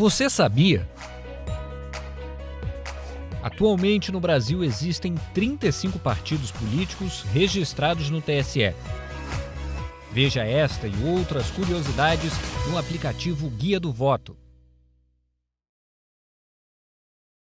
Você sabia? Atualmente no Brasil existem 35 partidos políticos registrados no TSE. Veja esta e outras curiosidades no aplicativo Guia do Voto.